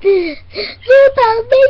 Totalmente